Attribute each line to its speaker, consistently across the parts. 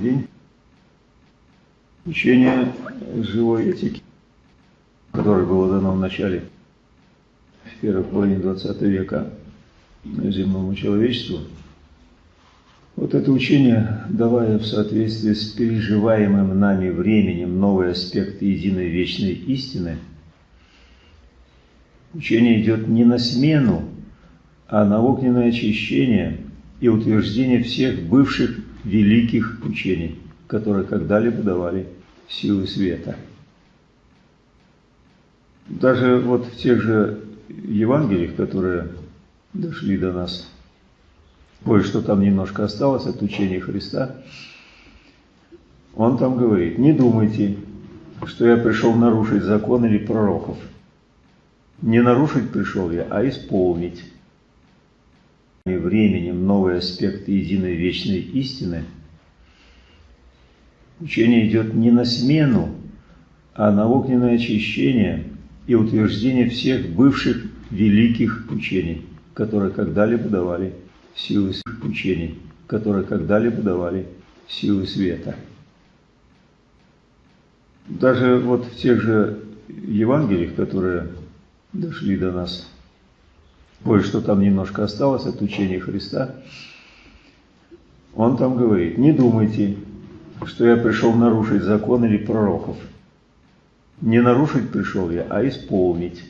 Speaker 1: день. Учение живой этики, которое было дано в начале, первой половине 20 века земному человечеству, вот это учение, давая в соответствии с переживаемым нами временем новые аспекты единой вечной истины, учение идет не на смену, а на огненное очищение и утверждение всех бывших великих учений, которые когда-либо давали силы света. Даже вот в тех же Евангелиях, которые дошли до нас, кое-что там немножко осталось от учения Христа, он там говорит, не думайте, что я пришел нарушить закон или пророков. Не нарушить пришел я, а исполнить. И временем новый аспект единой вечной истины – Учение идет не на смену, а на огненное очищение и утверждение всех бывших великих учений, которые когда-либо давали силы учений, которые когда-либо давали силы света. Даже вот в тех же Евангелиях, которые дошли до нас, кое-что там немножко осталось от учения Христа, он там говорит, не думайте, что я пришел нарушить закон или пророков. Не нарушить пришел я, а исполнить.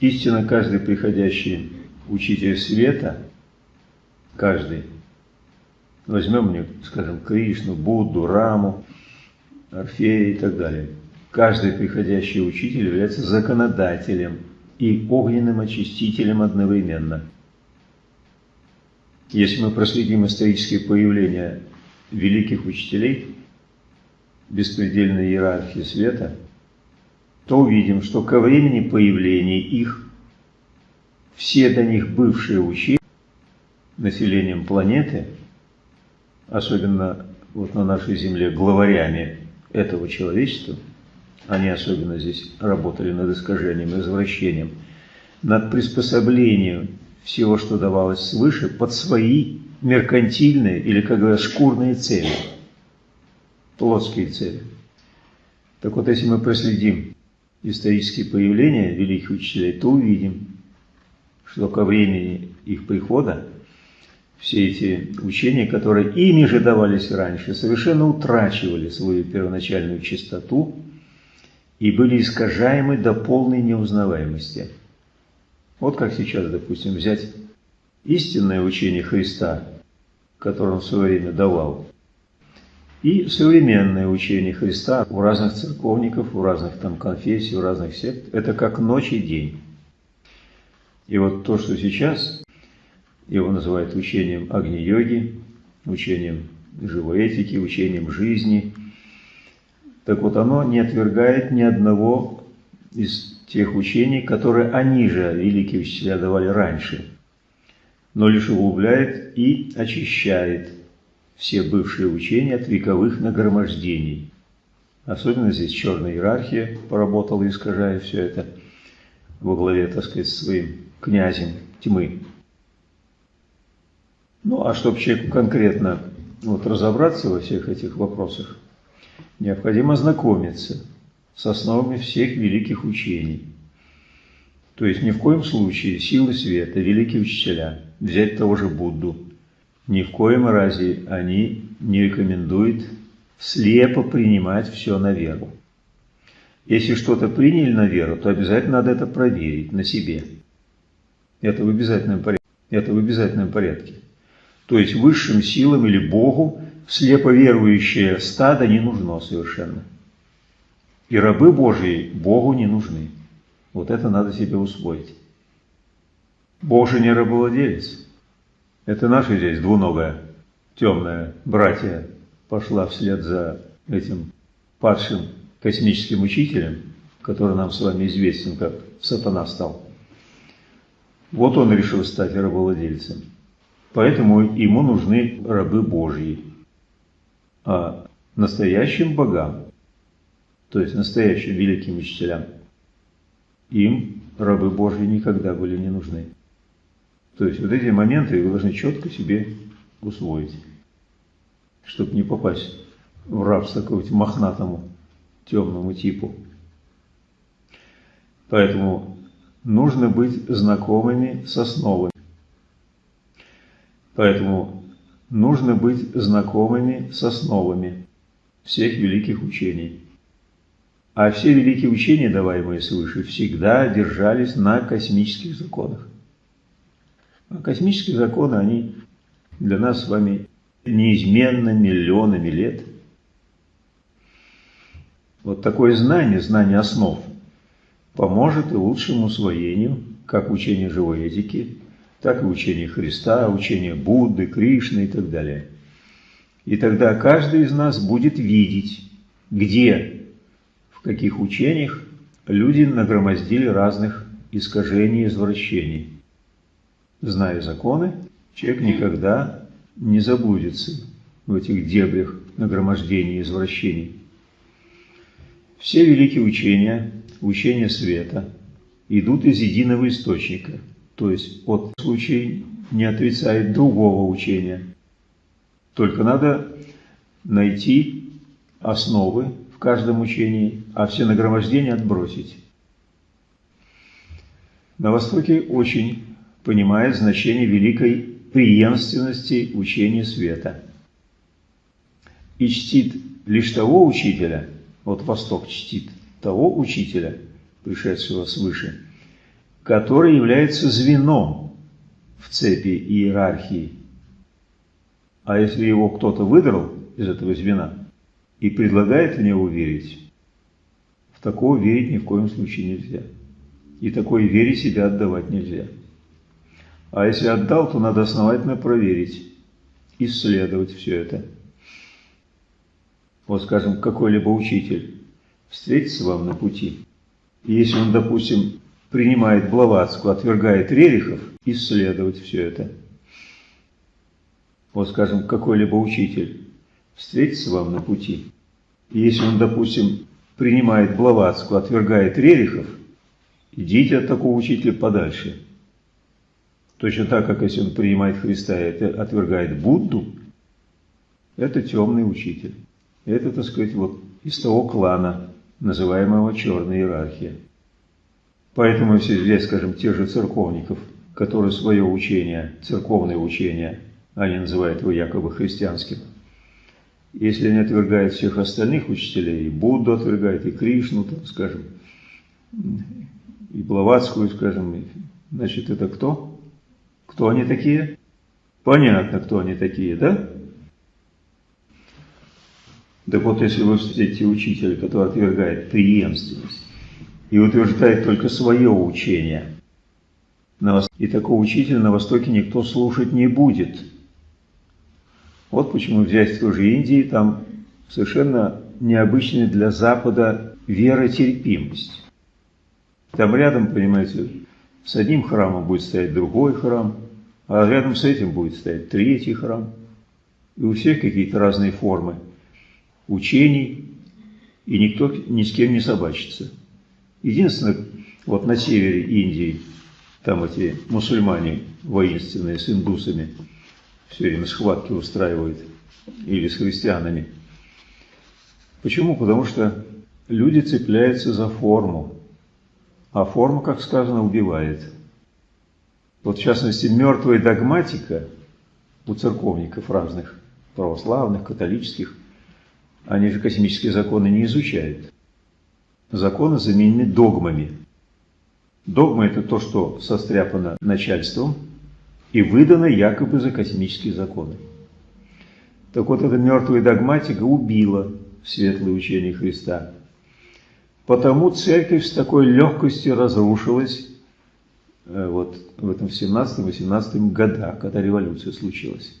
Speaker 1: Истинно каждый приходящий учитель света, каждый, возьмем скажем, Кришну, Будду, Раму, Орфея и так далее. Каждый приходящий учитель является законодателем и огненным очистителем одновременно. Если мы проследим исторические появления великих учителей беспредельной иерархии света, то увидим, что ко времени появления их все до них бывшие учения населением планеты, особенно вот на нашей Земле главарями этого человечества, они особенно здесь работали над искажением, извращением, над приспособлением всего, что давалось свыше, под свои меркантильные или, как говорят, шкурные цели, плотские цели. Так вот, если мы проследим исторические появления великих учителей, то увидим, что ко времени их прихода все эти учения, которые ими же давались раньше, совершенно утрачивали свою первоначальную чистоту и были искажаемы до полной неузнаваемости. Вот как сейчас, допустим, взять истинное учение Христа, которое он в свое время давал, и современное учение Христа у разных церковников, у разных там конфессий, у разных сект, это как ночь и день. И вот то, что сейчас его называют учением Агни-йоги, учением живой этики, учением жизни, так вот оно не отвергает ни одного из тех учений, которые они же, великие учителя, давали раньше – но лишь углубляет и очищает все бывшие учения от вековых нагромождений. Особенно здесь черная иерархия поработала, искажая все это во главе, так сказать, своим князем тьмы. Ну, а чтобы человеку конкретно вот, разобраться во всех этих вопросах, необходимо знакомиться с основами всех великих учений. То есть ни в коем случае силы света, великие учителя – взять того же Будду. Ни в коем разе они не рекомендуют слепо принимать все на веру. Если что-то приняли на веру, то обязательно надо это проверить на себе. Это в обязательном порядке. Это в обязательном порядке. То есть высшим силам или Богу слепо верующее стадо не нужно совершенно. И рабы Божьи Богу не нужны. Вот это надо себе усвоить. Бог же не рабовладелец. Это наши здесь двуногая, темная братья пошла вслед за этим падшим космическим учителем, который нам с вами известен, как сатана стал. Вот он решил стать рабовладельцем. Поэтому ему нужны рабы Божьи. А настоящим богам, то есть настоящим великим учителям, им рабы Божьи никогда были не нужны. То есть вот эти моменты вы должны четко себе усвоить. чтобы не попасть в рабство какому-нибудь мохнатому темному типу. Поэтому нужно быть знакомыми с основами. Поэтому нужно быть знакомыми с основами всех великих учений. А все великие учения, даваемые свыше, всегда держались на космических законах. А космические законы, они для нас с вами неизменно миллионами лет. Вот такое знание, знание основ, поможет и лучшему усвоению как учения живой этики, так и учения Христа, учения Будды, Кришны и так далее. И тогда каждый из нас будет видеть, где, в каких учениях люди нагромоздили разных искажений и извращений. Зная законы, человек никогда не заблудится в этих дебрях нагромождений и извращений. Все великие учения, учения света, идут из единого источника, то есть от случай не отрицает другого учения. Только надо найти основы в каждом учении, а все нагромождения отбросить. На Востоке очень понимает значение великой преемственности учения света и чтит лишь того учителя, вот Восток чтит того учителя, пришедшего свыше, который является звеном в цепи иерархии. А если его кто-то выдрал из этого звена и предлагает в него верить, в такого верить ни в коем случае нельзя. И такой вере себя отдавать нельзя. А если отдал, то надо основательно проверить, исследовать все это вот скажем, какой-либо учитель встретится вам на пути, и если он, допустим, принимает Блаватску, отвергает Рерихов, исследовать все это. Вот скажем, какой-либо учитель встретится вам на пути, и если он, допустим, принимает Блаватску, отвергает Рерихов, идите от такого учителя подальше. Точно так, как если он принимает Христа и отвергает Будду, это темный учитель. Это, так сказать, вот из того клана, называемого черная иерархия. Поэтому если взять, скажем, тех же церковников, которые свое учение, церковное учение, они называют его якобы христианским, если они отвергают всех остальных учителей, и Будду отвергают, и Кришну, там, скажем, и Блаватскую, скажем, значит, это кто? Кто они такие? Понятно, кто они такие, да? Так вот, если вы встретите учителя, который отвергает преемственность и утверждает только свое учение, и такого учителя на Востоке никто слушать не будет. Вот почему взять той же Индии, там совершенно необычная для Запада веротерпимость. Там рядом, понимаете, с одним храмом будет стоять другой храм, а рядом с этим будет стоять третий храм. И у всех какие-то разные формы – учений, и никто ни с кем не собачится. Единственное, вот на севере Индии, там эти мусульмане воинственные с индусами все время схватки устраивают, или с христианами. Почему? Потому что люди цепляются за форму, а форма, как сказано, убивает. Вот в частности, мертвая догматика у церковников разных, православных, католических, они же космические законы не изучают. Законы заменены догмами. Догма – это то, что состряпано начальством и выдано якобы за космические законы. Так вот, эта мертвая догматика убила светлое учение Христа. Потому церковь с такой легкостью разрушилась э, вот в этом 17-18 годах, когда революция случилась.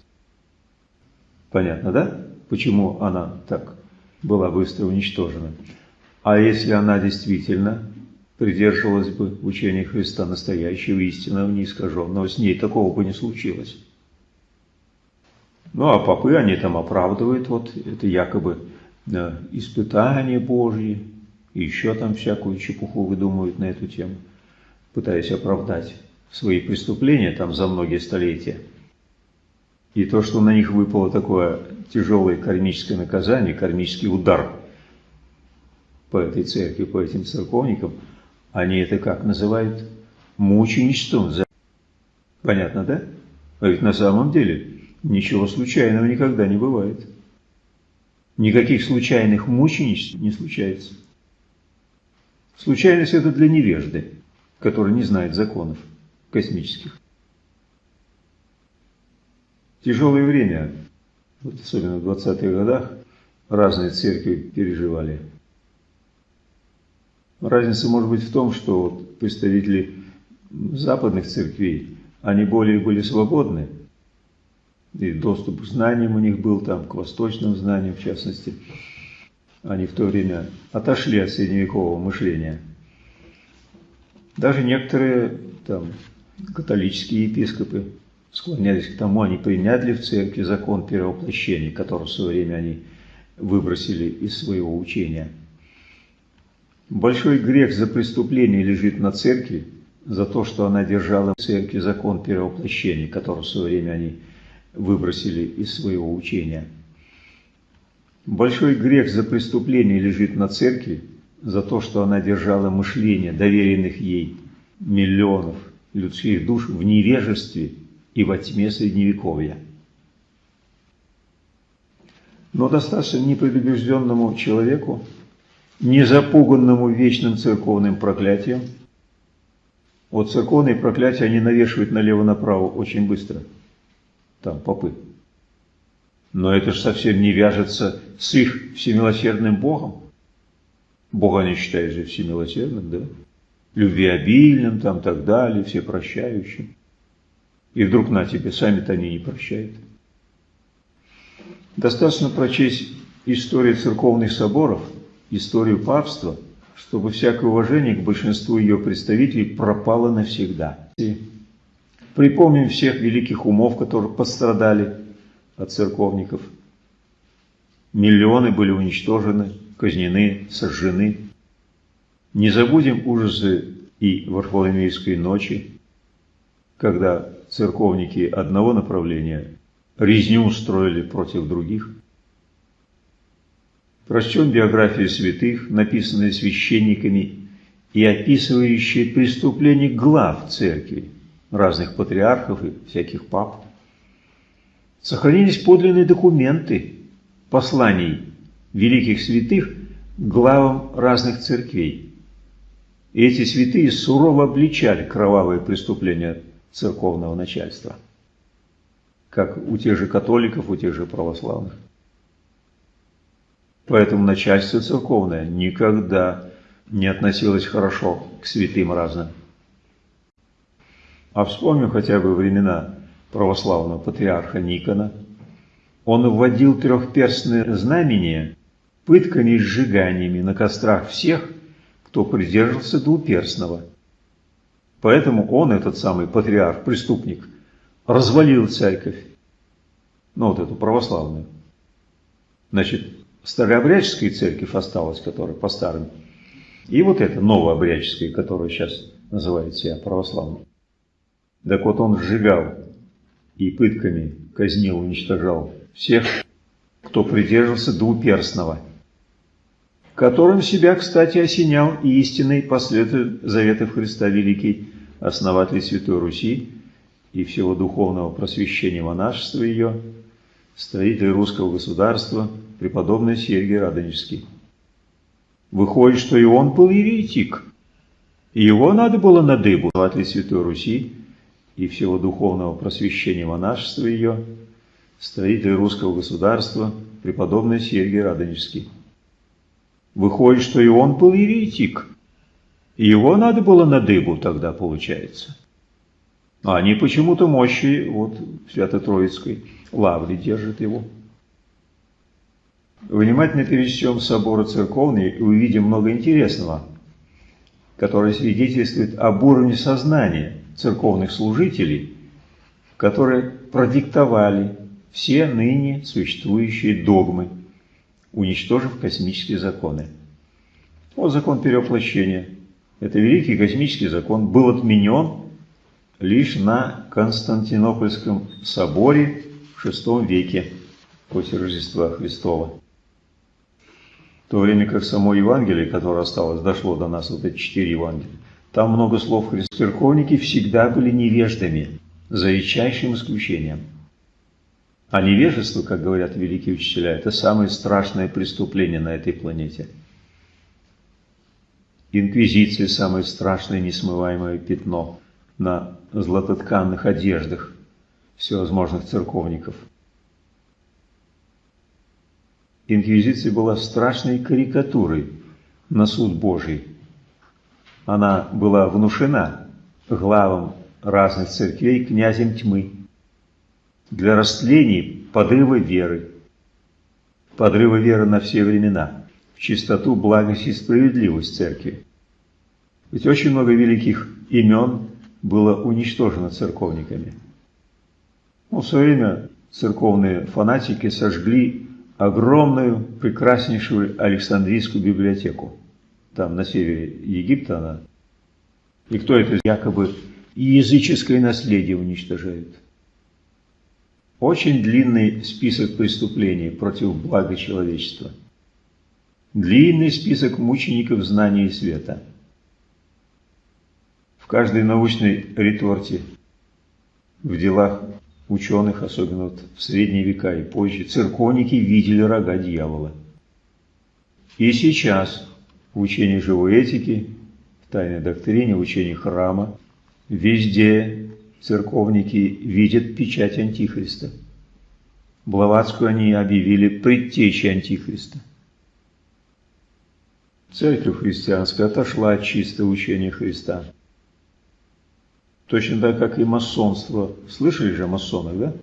Speaker 1: Понятно, да? почему она так была быстро уничтожена. А если она действительно придерживалась бы учения Христа настоящего, истинного, неискаженного, с ней такого бы не случилось. Ну, а попы, они там оправдывают, вот это якобы да, испытание Божье, и еще там всякую чепуху выдумывают на эту тему, пытаясь оправдать свои преступления там за многие столетия. И то, что на них выпало такое тяжелое кармическое наказание, кармический удар по этой церкви, по этим церковникам, они это как называют? Мученичеством. Понятно, да? А ведь на самом деле ничего случайного никогда не бывает. Никаких случайных мученичеств не случается. Случайность – это для невежды, который не знает законов космических. Тяжелое время, вот особенно в 20-х годах, разные церкви переживали. Разница может быть в том, что вот представители западных церквей, они более были свободны, и доступ к знаниям у них был там, к восточным знаниям в частности. Они в то время отошли от средневекового мышления. Даже некоторые там католические епископы склонялись к тому, они приняли в церкви закон перевоплощения, который в свое время они выбросили из своего учения. Большой грех за преступление лежит на церкви, за то, что она держала в церкви закон перевоплощения, который в свое время они выбросили из своего учения. Большой грех за преступление лежит на церкви, за то, что она держала мышление доверенных ей миллионов людских душ в невежестве и во тьме Средневековья. Но достаточно непредубежденному человеку, не запуганному вечным церковным проклятием, вот церковные проклятия они навешивают налево-направо очень быстро, там попы. Но это же совсем не вяжется с их всемилосердным Богом. Бога они считают же всемилосердным, да? Любвеобильным, там, так далее, всепрощающим. И вдруг на тебе, сами-то они не прощают. Достаточно прочесть историю церковных соборов, историю папства, чтобы всякое уважение к большинству ее представителей пропало навсегда. Припомним всех великих умов, которые пострадали от церковников. Миллионы были уничтожены, казнены, сожжены. Не забудем ужасы и Варфоломеевской ночи, когда церковники одного направления резню устроили против других. Прочтем биографии святых, написанные священниками и описывающие преступления глав церкви, разных патриархов и всяких пап. Сохранились подлинные документы посланий великих святых главам разных церквей. И эти святые сурово обличали кровавые преступления церковного начальства, как у тех же католиков, у тех же православных. Поэтому начальство церковное никогда не относилось хорошо к святым разным. А вспомним хотя бы времена православного патриарха Никона. Он вводил трехперстное знамение пытками и сжиганиями на кострах всех, кто придерживался двуперстного – Поэтому он, этот самый патриарх, преступник, развалил церковь, ну вот эту православную. Значит, старообрядческая церковь осталась, которая по старым, и вот эта новообрядческая, которая сейчас называет себя православной. Так вот он сжигал и пытками казнил, уничтожал всех, кто придерживался двуперстного, которым себя, кстати, осенял и истинный последователь заветов Христа Великий основатель Святой Руси и всего духовного просвещения монашества ее, строитель русского государства, преподобный Сергий Радонежский. Выходит, что и он был еретик, и его надо было на дыбу, основатель Святой Руси и всего духовного просвещения монашества ее, строитель русского государства, преподобный Сергий Радонежский. Выходит, что и он был еретик, его надо было на дыбу тогда, получается. А они почему-то мощи вот Свято-Троицкой лаври держат его. Внимательно пересечем соборы церковные и увидим много интересного, которое свидетельствует об уровне сознания церковных служителей, которые продиктовали все ныне существующие догмы, уничтожив космические законы. Вот закон перевоплощения – это великий космический закон, был отменен лишь на Константинопольском соборе в VI веке после Рождества Христова. То время как само Евангелие, которое осталось, дошло до нас, вот эти четыре Евангелия, там много слов Христа. Церковники всегда были невеждами, за редчайшим исключением. А невежество, как говорят великие учителя, это самое страшное преступление на этой планете. Инквизиция – самое страшное несмываемое пятно на златотканных одеждах всевозможных церковников. Инквизиция была страшной карикатурой на суд Божий. Она была внушена главам разных церквей князем тьмы для растлений подрыва веры, подрыва веры на все времена, в чистоту, благость и справедливость церкви. Ведь очень много великих имен было уничтожено церковниками. Ну, в свое время церковные фанатики сожгли огромную, прекраснейшую Александрийскую библиотеку. Там на севере Египта она. И кто это якобы языческое наследие уничтожает? Очень длинный список преступлений против блага человечества. Длинный список мучеников знания и света. В каждой научной реторте, в делах ученых, особенно вот в средние века и позже, церковники видели рога дьявола. И сейчас в учении живой этики, в тайной доктрине, в учении храма, везде церковники видят печать Антихриста. Блаватскую они объявили предтечей Антихриста. Церковь христианская отошла от чистого учения Христа. Точно так, как и масонство. Слышали же о да?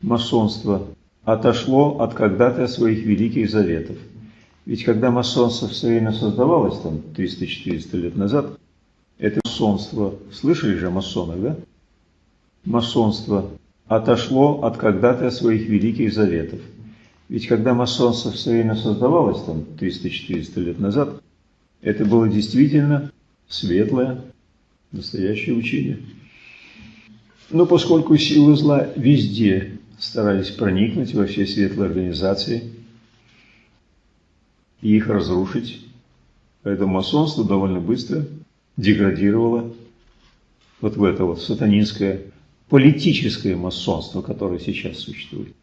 Speaker 1: Масонство отошло от когда-то своих великих заветов. Ведь когда масонство в время создавалось, там 300-400 лет назад, это масонство, слышали же о да? Масонство отошло от когда-то своих великих заветов. Ведь когда масонство в время создавалось, там 300-400 лет назад, это было действительно светлое, настоящее учение. Но поскольку силы зла везде старались проникнуть во все светлые организации и их разрушить, поэтому масонство довольно быстро деградировало вот в это вот сатанинское политическое масонство, которое сейчас существует.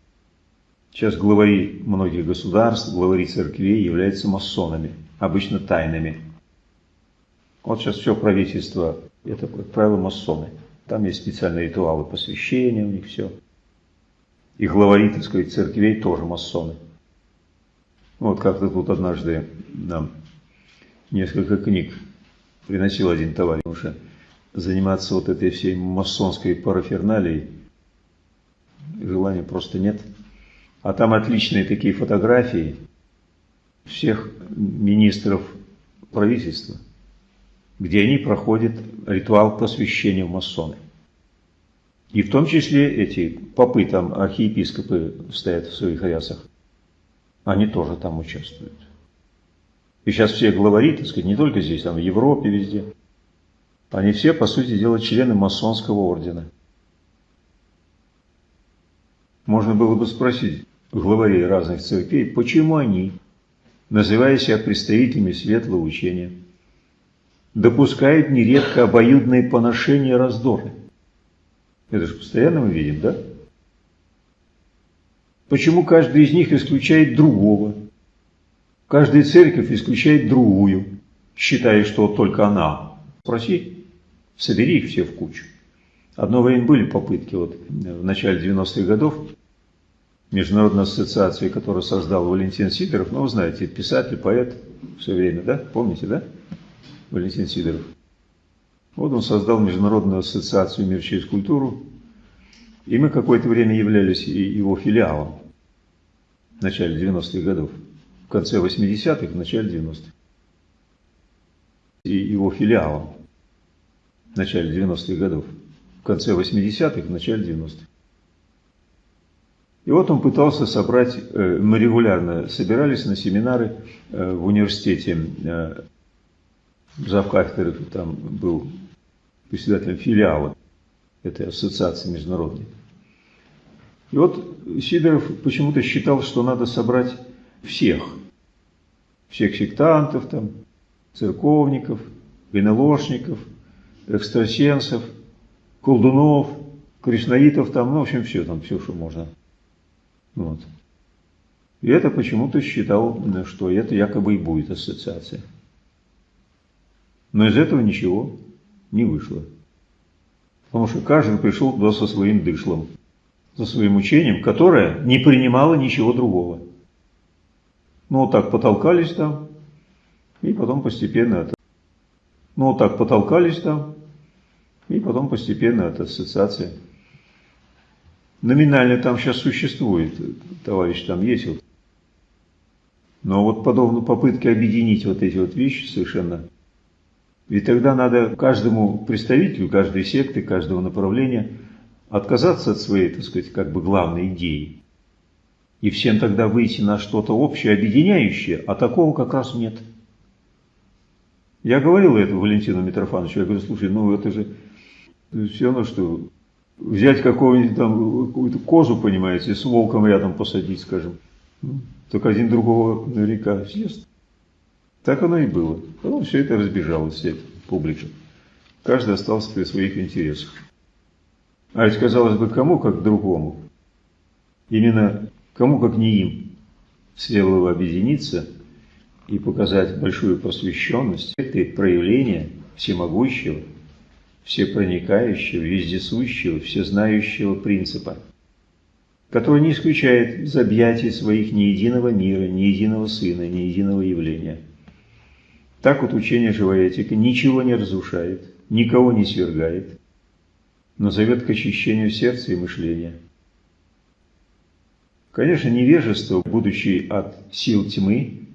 Speaker 1: Сейчас главари многих государств, главари церквей являются масонами, обычно тайными. Вот сейчас все правительство это, как правило, масоны. Там есть специальные ритуалы посвящения у них все. И главари, так сказать, церквей тоже масоны. Вот как-то тут однажды нам несколько книг приносил один товарищ, уже заниматься вот этой всей масонской параферналией желания просто нет. А там отличные такие фотографии всех министров правительства – где они проходят ритуал посвящения в масоны. И в том числе эти попы, там архиепископы стоят в своих рясах, они тоже там участвуют. И сейчас все главари, так сказать, не только здесь, там в Европе, везде, они все, по сути дела, члены масонского ордена. Можно было бы спросить главарей разных церквей, почему они, называя себя представителями светлого учения, допускают нередко обоюдные поношения и раздоры. Это же постоянно мы видим, да? Почему каждый из них исключает другого? Каждая церковь исключает другую, считая, что только она. Спроси, собери их все в кучу. Одно время были попытки вот в начале 90-х годов Международной ассоциации, которую создал Валентин Сидоров, ну, вы знаете, писатель, поэт все время, да? Помните, да? Валентин Сидоров. Вот он создал Международную ассоциацию «Мир через культуру», и мы какое-то время являлись его филиалом в начале 90-х годов, в конце 80-х, в начале 90-х. И его филиалом в начале 90-х годов, в конце 80-х, в начале 90-х. И вот он пытался собрать, э, мы регулярно собирались на семинары э, в университете э, завкафедры там был председателем филиала этой ассоциации международной. И вот Сидоров почему-то считал, что надо собрать всех. Всех сектантов, там, церковников, ГНЛОшников, экстрасенсов, колдунов, кришнаитов, там, ну, в общем, все, там, все, что можно. Вот. И это почему-то считал, что это якобы и будет ассоциация. Но из этого ничего не вышло. Потому что каждый пришел туда со своим дышлом, со своим учением, которое не принимало ничего другого. Ну, вот так потолкались там, и потом постепенно это. Ну, вот так потолкались там, и потом постепенно это ассоциация. Номинально там сейчас существует, товарищ там есть. Вот. Но вот подобные попытки объединить вот эти вот вещи совершенно ведь тогда надо каждому представителю, каждой секты, каждого направления отказаться от своей, так сказать, как бы главной идеи. И всем тогда выйти на что-то общее, объединяющее, а такого как раз нет. Я говорил это Валентину Митрофановичу, я говорю, слушай, ну это же все равно, что взять какого-нибудь там, какую-то козу, понимаете, с волком рядом посадить, скажем, только один другого наверняка съест. Так оно и было. Потом все это разбежалось, вся эта публика. Каждый остался при своих интересах. А ведь, казалось бы, кому как другому? Именно кому как не им следовало объединиться и показать большую посвященность этой проявления всемогущего, всепроникающего, вездесущего, всезнающего принципа, который не исключает из объятий своих ни единого мира, ни единого сына, ни единого явления – так вот учение живая этика ничего не разрушает, никого не свергает, но зовет к очищению сердца и мышления. Конечно, невежество, будучи от сил тьмы,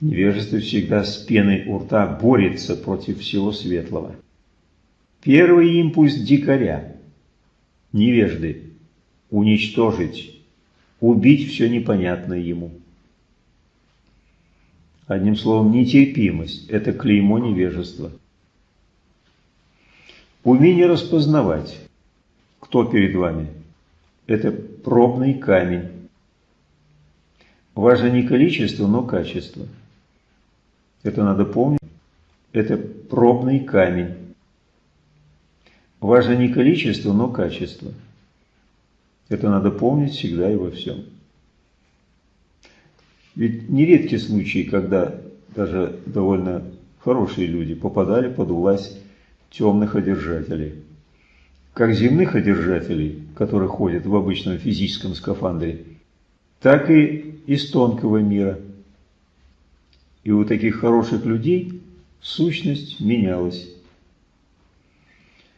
Speaker 1: невежество всегда с пеной у рта борется против всего светлого. Первый импульс дикаря, невежды, уничтожить, убить все непонятное ему – Одним словом, нетерпимость – это клеймо невежества. Умение распознавать, кто перед вами – это пробный камень. Важно не количество, но качество. Это надо помнить. Это пробный камень. Важно не количество, но качество. Это надо помнить всегда и во всем. Ведь нередки случаи, когда даже довольно хорошие люди попадали под власть темных одержателей. Как земных одержателей, которые ходят в обычном физическом скафандре, так и из тонкого мира. И у таких хороших людей сущность менялась.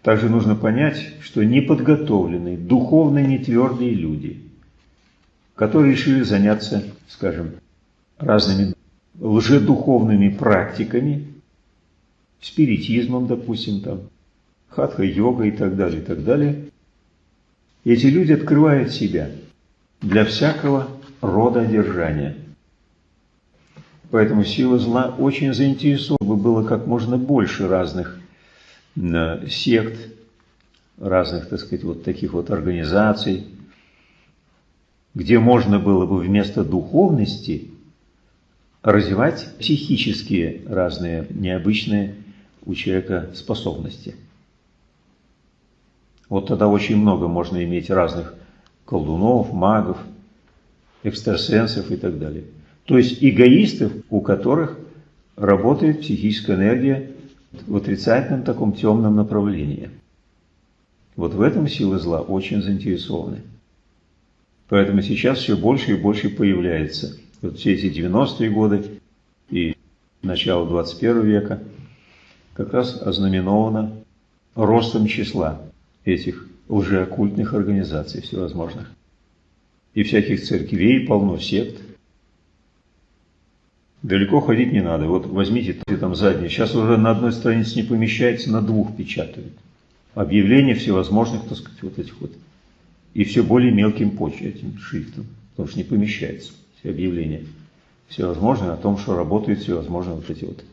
Speaker 1: Также нужно понять, что неподготовленные, духовно нетвердые люди, которые решили заняться, скажем, разными лжедуховными практиками, спиритизмом, допустим, там, хатха-йога и так далее, и так далее. Эти люди открывают себя для всякого рода одержания. Поэтому сила зла очень заинтересована, чтобы было как можно больше разных э, сект, разных, так сказать, вот таких вот организаций, где можно было бы вместо духовности развивать психические разные необычные у человека способности. Вот тогда очень много можно иметь разных колдунов, магов, экстрасенсов и так далее. То есть эгоистов, у которых работает психическая энергия в отрицательном таком темном направлении. Вот в этом силы зла очень заинтересованы. Поэтому сейчас все больше и больше появляется вот все эти 90-е годы и начало 21 века как раз ознаменовано ростом числа этих лжеоккультных организаций всевозможных. И всяких церквей полно сект. Далеко ходить не надо. Вот возьмите там задние. Сейчас уже на одной странице не помещается, на двух печатают. Объявления всевозможных, так сказать, вот этих вот. И все более мелким почерком, шрифтом, потому что не помещается объявления всевозможные о том, что работают всевозможные вот эти вот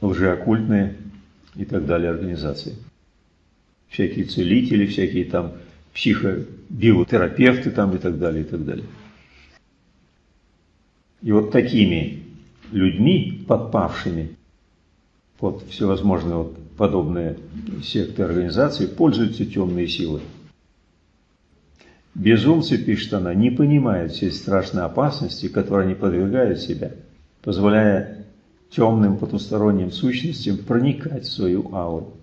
Speaker 1: лжеоккультные и так далее организации. Всякие целители, всякие там психобиотерапевты там и так далее, и так далее. И вот такими людьми, подпавшими под всевозможные вот подобные секты организации, пользуются темные силы. Безумцы, пишет она, не понимают всей страшной опасности, которой они подвергают себя, позволяя темным потусторонним сущностям проникать в свою ауру.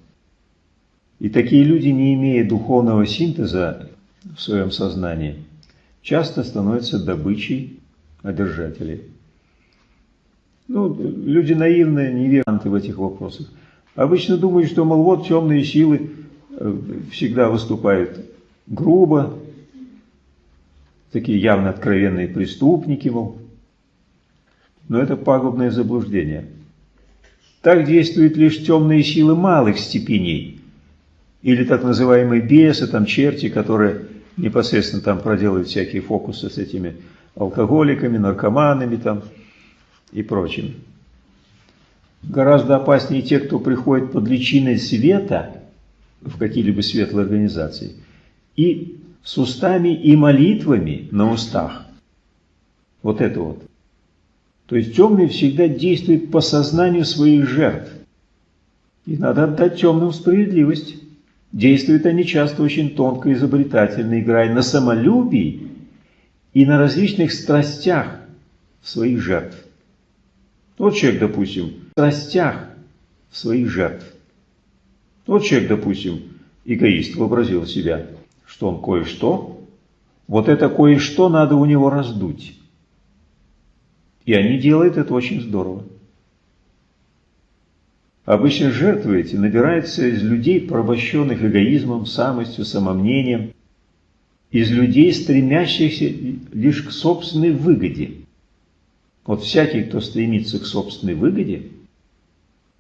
Speaker 1: И такие люди, не имея духовного синтеза в своем сознании, часто становятся добычей одержателей. Ну, люди наивные, неверанты в этих вопросах. Обычно думают, что, мол, вот темные силы э, всегда выступают грубо, такие явно откровенные преступники, мол. Но это пагубное заблуждение. Так действуют лишь темные силы малых степеней, или так называемые бесы, там черти, которые непосредственно там проделывают всякие фокусы с этими алкоголиками, наркоманами там и прочим. Гораздо опаснее те, кто приходит под личиной света в какие-либо светлые организации и с устами и молитвами на устах. Вот это вот. То есть темный всегда действует по сознанию своих жертв. И надо отдать темным справедливость. Действуют они часто очень тонко изобретательно, играя на самолюбии и на различных страстях своих жертв. Вот человек, допустим, в страстях своих жертв. Вот человек, допустим, эгоист, вообразил себя – что он кое-что, вот это кое-что надо у него раздуть. И они делают это очень здорово. Обычно жертвы эти набираются из людей, порабощенных эгоизмом, самостью, самомнением, из людей, стремящихся лишь к собственной выгоде. Вот всякий, кто стремится к собственной выгоде,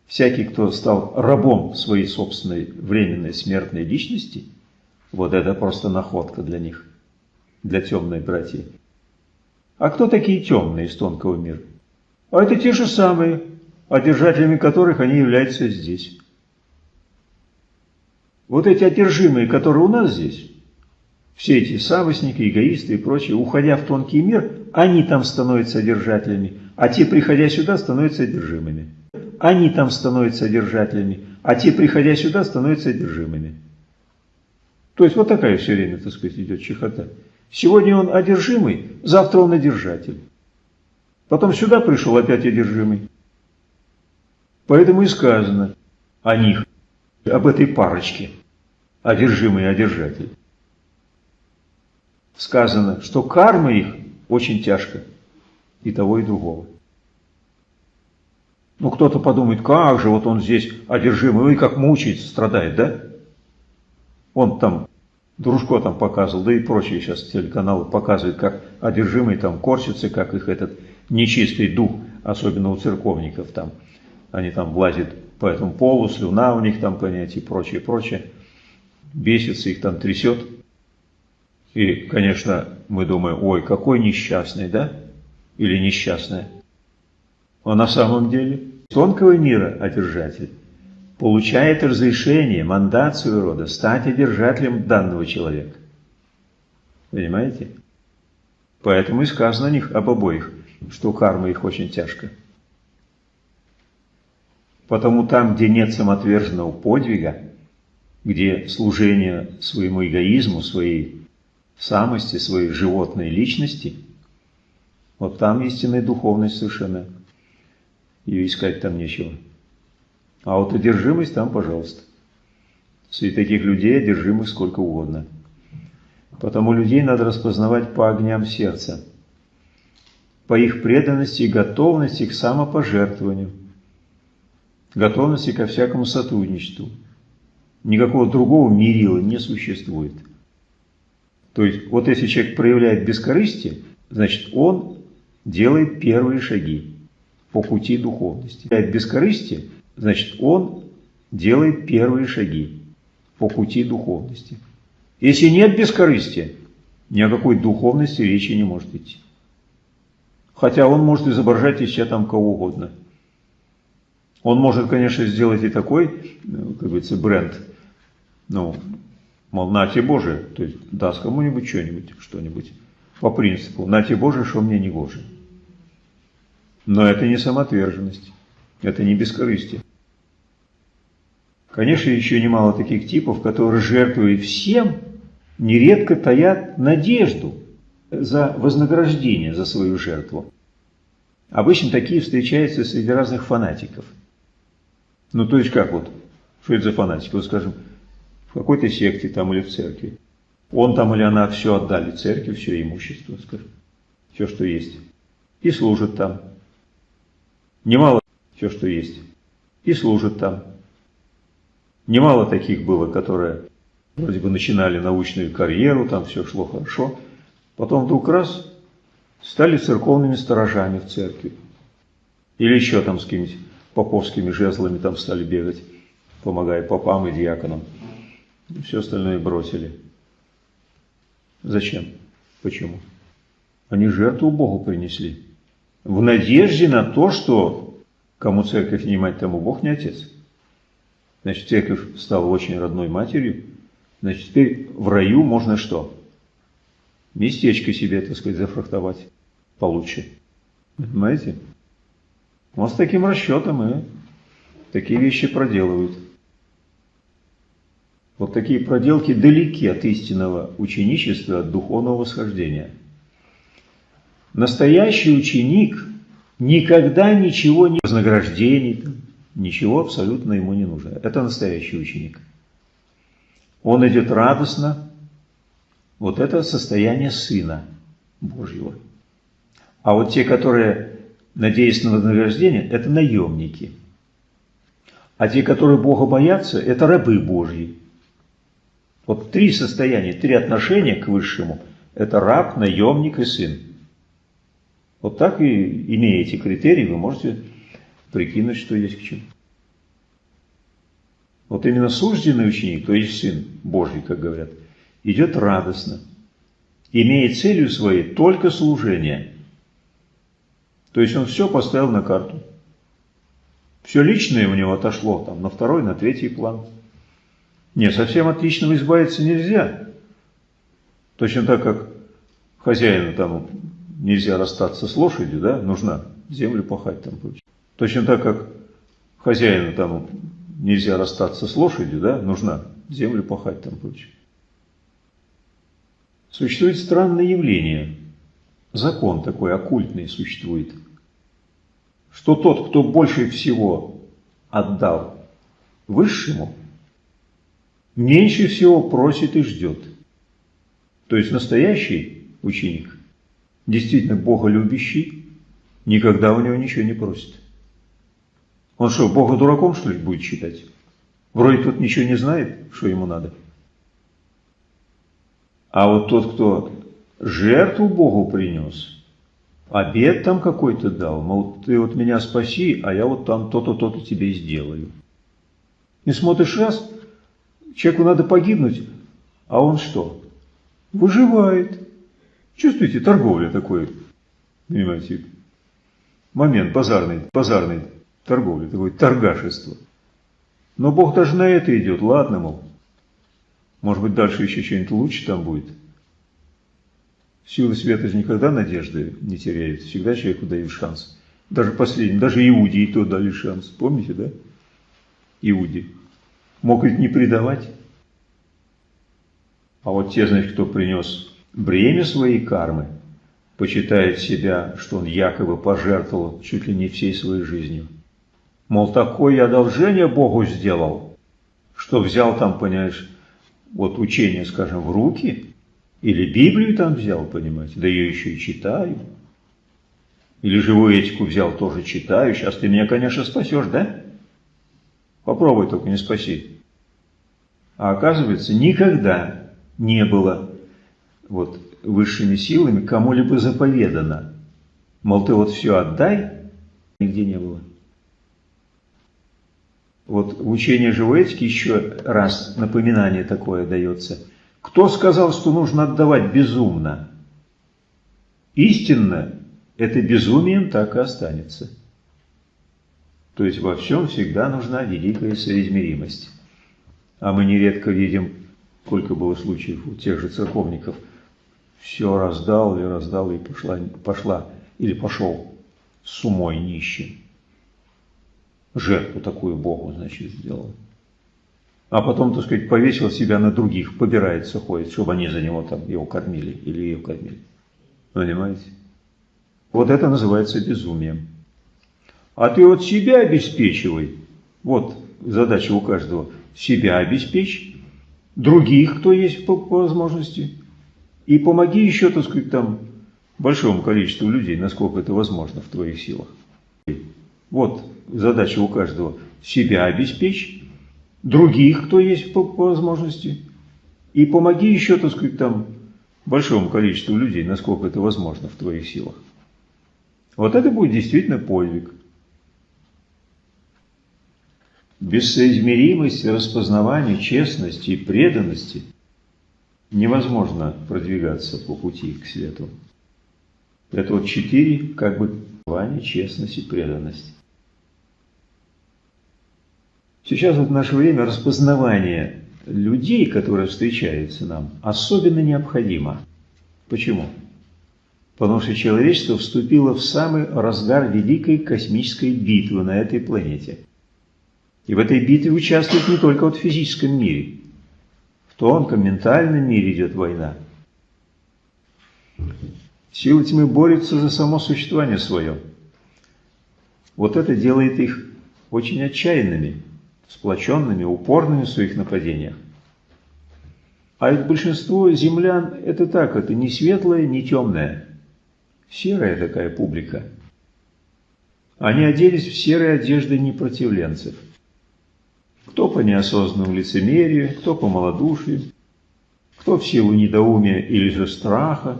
Speaker 1: всякий, кто стал рабом своей собственной временной смертной личности – вот это просто находка для них, для темной братьи. А кто такие темные из тонкого мира? А это те же самые, одержателями которых они являются здесь. Вот эти одержимые, которые у нас здесь, все эти савосники, эгоисты и прочие, уходя в тонкий мир, они там становятся одержателями, а те, приходя сюда, становятся одержимыми. Они там становятся одержателями, а те, приходя сюда, становятся одержимыми. То есть вот такая все время, так сказать, идет чехота. Сегодня он одержимый, завтра он одержатель. Потом сюда пришел опять одержимый. Поэтому и сказано о них, об этой парочке, одержимый и одержатель. Сказано, что карма их очень тяжко, и того, и другого. Ну, кто-то подумает, как же, вот он здесь одержимый, и как мучается, страдает, да? Он там Дружко там показывал, да и прочие сейчас телеканалы показывают, как одержимые там корчатся, как их этот нечистый дух, особенно у церковников там, они там влазят по этому полу, слюна у них там, понятие, и прочее, прочее. Бесится, их там трясет. И, конечно, мы думаем, ой, какой несчастный, да? Или несчастная. А на самом деле тонкого мира одержатель получает разрешение, своего рода стать одержателем данного человека. Понимаете? Поэтому и сказано о них, об обоих, что карма их очень тяжко. Потому там, где нет самоотверженного подвига, где служение своему эгоизму, своей самости, своей животной личности, вот там истинная духовность совершенно. Ее искать там нечего. А вот одержимость там, пожалуйста. Среди таких людей одержимых сколько угодно. Потому людей надо распознавать по огням сердца, по их преданности и готовности к самопожертвованию, готовности ко всякому сотрудничеству. Никакого другого мерила не существует. То есть, вот если человек проявляет бескорыстие, значит, он делает первые шаги по пути духовности. Бескорыстие – значит, он делает первые шаги по пути духовности. Если нет бескорыстия, ни о какой духовности речи не может идти. Хотя он может изображать из себя там кого угодно. Он может, конечно, сделать и такой, как говорится, бренд, ну, Мол, нате Боже, то есть даст кому-нибудь что-нибудь, что-нибудь. По принципу, нате Боже, что мне не Боже. Но это не самоотверженность, это не бескорыстие. Конечно, еще немало таких типов, которые жертвуют всем, нередко таят надежду за вознаграждение за свою жертву. Обычно такие встречаются среди разных фанатиков. Ну, то есть как вот, что это за фанатики? Вот скажем, в какой-то секте там или в церкви. Он там или она все отдали церкви, все имущество, скажем, все, что есть. И служит там. Немало все, что есть. И служит там. Немало таких было, которые вроде бы начинали научную карьеру, там все шло хорошо. Потом вдруг раз стали церковными сторожами в церкви. Или еще там с какими-нибудь поповскими жезлами там стали бегать, помогая попам и диаконам. Все остальное бросили. Зачем? Почему? Они жертву Богу принесли. В надежде на то, что кому церковь не мать, тому Бог не отец. Значит, церковь стала очень родной матерью. Значит, теперь в раю можно что? Местечко себе, так сказать, зафрахтовать получше. Понимаете? Вот с таким расчетом и такие вещи проделывают. Вот такие проделки далеки от истинного ученичества, от духовного восхождения. Настоящий ученик никогда ничего не вознаграждений, ничего абсолютно ему не нужно. Это настоящий ученик. Он идет радостно. Вот это состояние Сына Божьего. А вот те, которые надеясь на вознаграждение, это наемники. А те, которые Бога боятся, это рабы Божьи. Вот три состояния, три отношения к Высшему – это раб, наемник и сын. Вот так и, имея эти критерии, вы можете прикинуть, что есть к чему. Вот именно сужденный ученик, то есть сын Божий, как говорят, идет радостно, имея целью своей только служение. То есть он все поставил на карту. Все личное у него отошло там на второй, на третий план. Не, совсем от личного избавиться нельзя. Точно так, как хозяину там нельзя расстаться с лошадью, да, нужна землю пахать там прочее. Точно так, как хозяину там нельзя расстаться с лошадью, да, нужна землю пахать там прочее. Существует странное явление, закон такой оккультный существует, что тот, кто больше всего отдал высшему, меньше всего просит и ждет. То есть настоящий ученик, действительно боголюбящий, никогда у него ничего не просит. Он что, Бога дураком, что ли, будет считать? Вроде тут ничего не знает, что ему надо. А вот тот, кто жертву Богу принес, обед там какой-то дал, мол, ты вот меня спаси, а я вот там то-то, то-то тебе сделаю. И смотришь раз, Человеку надо погибнуть, а он что? Выживает. Чувствуете, торговля такой, понимаете, момент базарный, базарный торговли, такое торгашество. Но Бог даже на это идет, ладно, мол. Может быть, дальше еще что-нибудь лучше там будет. Силы света же никогда надежды не теряют. Всегда человеку дают шанс. Даже последний, даже Иуде и то дали шанс. Помните, да? Иуде. Мог ведь не предавать. А вот те, значит, кто принес бремя своей кармы, почитает себя, что он якобы пожертвовал чуть ли не всей своей жизнью. Мол, такое одолжение Богу сделал, что взял там, понимаешь, вот учение, скажем, в руки, или Библию там взял, понимаете, да ее еще и читаю. Или живую этику взял, тоже читаю. Сейчас ты меня, конечно, спасешь, да? Попробуй только не спаси. А оказывается, никогда не было вот высшими силами кому-либо заповедано. Мол, ты вот все отдай, нигде не было. Вот в учении живой этики еще раз напоминание такое дается. Кто сказал, что нужно отдавать безумно? Истинно это безумием так и останется. То есть во всем всегда нужна великая соизмеримость. А мы нередко видим сколько было случаев у тех же церковников. Все раздал или раздал и пошла, пошла или пошел с умой нищим. Жертву такую Богу, значит, сделал. А потом, так сказать, повесил себя на других, побирается, ходит, чтобы они за него там его кормили или ее кормили. Понимаете? Вот это называется безумием. А ты вот себя обеспечивай. Вот задача у каждого. Себя обеспечь, других, кто есть по, по возможности, и помоги еще, так сказать, там, большому количеству людей, насколько это возможно в твоих силах. Вот задача у каждого. Себя обеспечь, других, кто есть по, по возможности, и помоги еще, так сказать, там, большому количеству людей, насколько это возможно в твоих силах. Вот это будет действительно подвиг. Без соизмеримости, распознавания, честности и преданности невозможно продвигаться по пути к свету. Это вот четыре как бы познавания, честность и преданность. Сейчас в наше время распознавание людей, которые встречаются нам, особенно необходимо. Почему? Потому что человечество вступило в самый разгар великой космической битвы на этой планете – и в этой битве участвует не только вот в физическом мире. Тонком, ментальном мире идет война. Силы тьмы борются за само существование свое. Вот это делает их очень отчаянными, сплоченными, упорными в своих нападениях. А ведь большинство землян это так, это не светлое, не темное. Серая такая публика. Они оделись в серые одежды непротивленцев – кто по неосознанному лицемерию, кто по малодушию, кто в силу недоумия или же страха.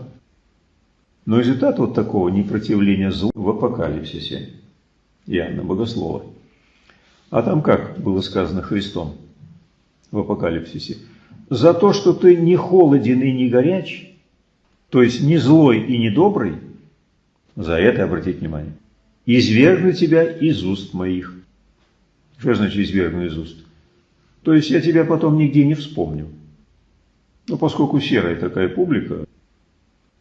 Speaker 1: Но результат вот такого непротивления злу в апокалипсисе Иоанна Богослова. А там как было сказано Христом в апокалипсисе? За то, что ты не холоден и не горяч, то есть не злой и не добрый, за это обратить внимание, извергну тебя из уст моих. Что значит извергну из уст? То есть я тебя потом нигде не вспомню. Но поскольку серая такая публика,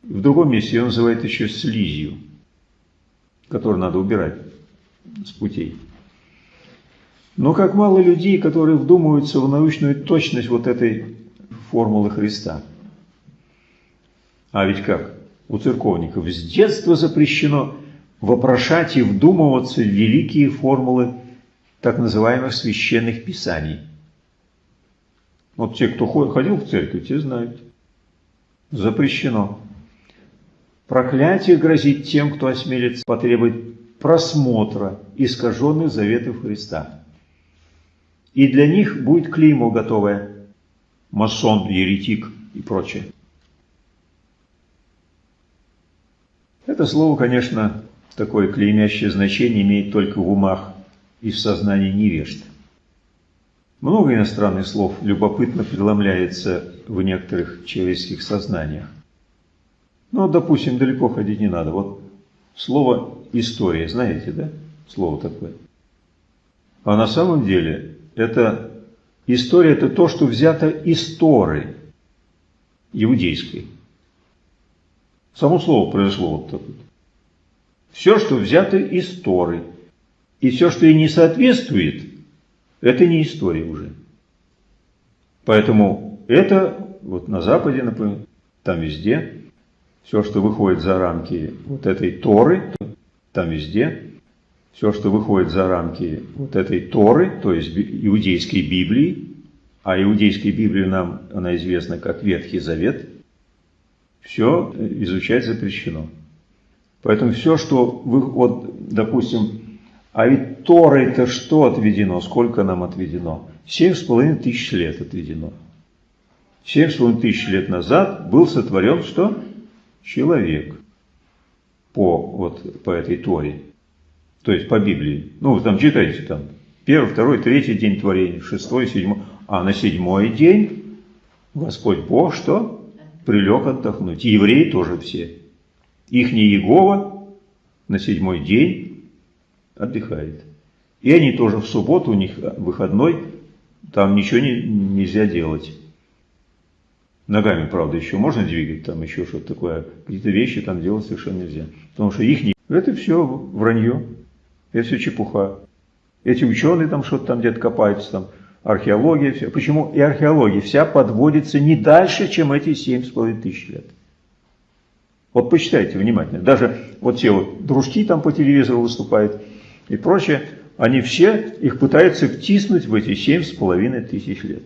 Speaker 1: в другом месте ее называют еще слизью, которую надо убирать с путей. Но как мало людей, которые вдумываются в научную точность вот этой формулы Христа. А ведь как? У церковников с детства запрещено вопрошать и вдумываться в великие формулы так называемых священных писаний. Вот те, кто ходил в церковь, те знают. Запрещено. Проклятие грозит тем, кто осмелится потребовать просмотра искаженных заветов Христа. И для них будет клеймо готовое. Масон, еретик и прочее. Это слово, конечно, такое клеймящее значение имеет только в умах и в сознании невежд. Много иностранных слов любопытно преломляется в некоторых человеческих сознаниях. Но, допустим, далеко ходить не надо. Вот слово «история», знаете, да? Слово такое. А на самом деле это история – это то, что взято из Торы иудейской. Само слово произошло вот так вот. Все, что взято из Торы – и все, что ей не соответствует, это не история уже. Поэтому это вот на Западе, например, там везде, все, что выходит за рамки вот этой Торы, там везде, все, что выходит за рамки вот этой Торы, то есть иудейской Библии, а иудейской Библии нам, она известна как Ветхий Завет, все изучать запрещено. Поэтому все, что, вы, вот, допустим, а ведь Торой-то что отведено? Сколько нам отведено? Семь с половиной тысяч лет отведено. Семь с половиной тысяч лет назад был сотворен что? Человек. По, вот, по этой Торе. То есть по Библии. Ну, там читаете там. Первый, второй, третий день творения, шестой, седьмой. А на седьмой день Господь Бог что? Прилег отдохнуть. И евреи тоже все. Их не Иегова на седьмой день отдыхает. И они тоже в субботу, у них выходной, там ничего не, нельзя делать. Ногами, правда, еще можно двигать, там еще что-то такое. Какие-то вещи там делать совершенно нельзя. Потому что их не... Это все вранье. Это все чепуха. Эти ученые там что-то там где-то копаются, там археология, все. Почему и археология вся подводится не дальше, чем эти семь с половиной тысяч лет. Вот почитайте внимательно. Даже вот те вот дружки там по телевизору выступают и прочее, они все их пытаются втиснуть в эти семь с половиной тысяч лет.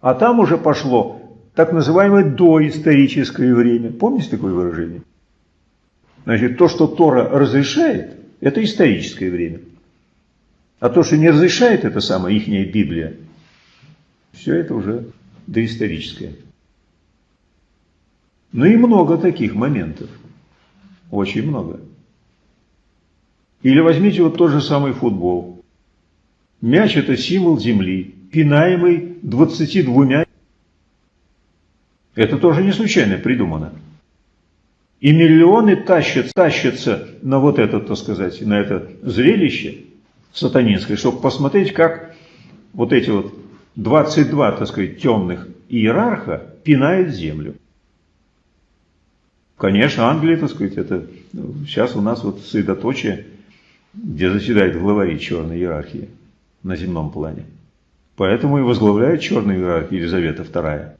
Speaker 1: А там уже пошло так называемое доисторическое время. Помните такое выражение? Значит, то, что Тора разрешает, это историческое время. А то, что не разрешает это самое ихняя Библия, все это уже доисторическое. Ну и много таких моментов. Очень много. Или возьмите вот тот же самый футбол. Мяч – это символ земли, пинаемый 22. Это тоже не случайно придумано. И миллионы тащат, тащатся на вот это, так сказать, на это зрелище сатанинское, чтобы посмотреть, как вот эти вот 22, так сказать, темных иерарха пинают землю. Конечно, Англия, так сказать, это сейчас у нас вот средоточие, где заседает главари черной иерархии на земном плане. Поэтому и возглавляет черную иерархию Елизавета II.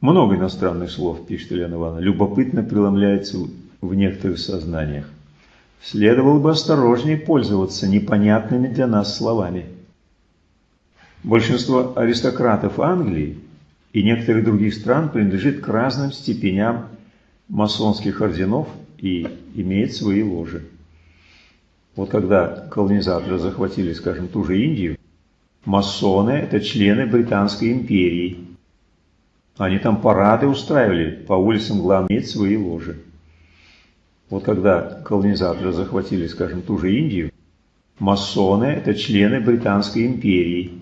Speaker 1: Много иностранных слов, пишет Елена Ивановна, любопытно преломляется в некоторых сознаниях. Следовало бы осторожнее пользоваться непонятными для нас словами. Большинство аристократов Англии и некоторых других стран принадлежит к разным степеням масонских орденов и имеет свои ложи. Вот когда колонизаторы захватили, скажем, ту же Индию, масоны – это члены Британской империи. Они там парады устраивали, по улицам главное иметь свои ложи. Вот когда колонизаторы захватили, скажем, ту же Индию, масоны – это члены Британской империи.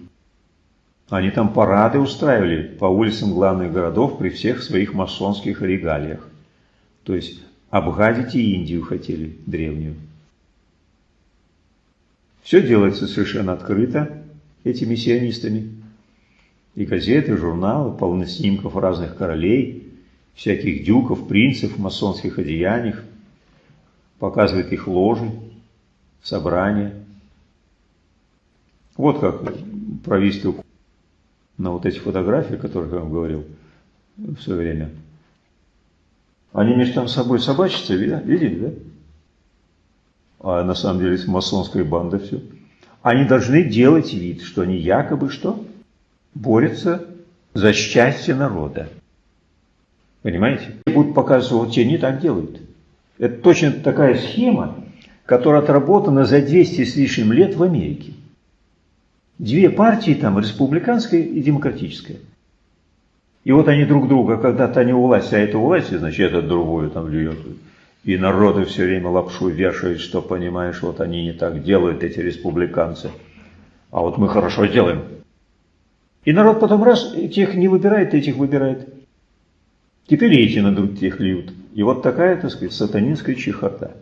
Speaker 1: Они там парады устраивали по улицам главных городов при всех своих масонских регалиях. То есть обгадить и Индию хотели древнюю. Все делается совершенно открыто этими сионистами. И газеты, журналы, полны снимков разных королей, всяких дюков, принцев в масонских одеяниях, показывает их ложи, собрания. Вот как провести на вот эти фотографии, о которых я вам говорил в свое время. Они между собой собачатся, видели, да? А на самом деле это масонская банда все. Они должны делать вид, что они якобы что? Борются за счастье народа. Понимаете? Будут показывать, вот те не так делают. Это точно такая схема, которая отработана за 200 с лишним лет в Америке. Две партии там, республиканская и демократическая. И вот они друг друга, когда-то не у власти, а это у власти, значит, этот другую там льет. И народы все время лапшу вешают, что, понимаешь, вот они не так делают, эти республиканцы. А вот мы хорошо делаем. И народ потом раз, тех не выбирает, этих выбирает. Теперь эти на друг тех льют. И вот такая, так сказать, сатанинская чехота.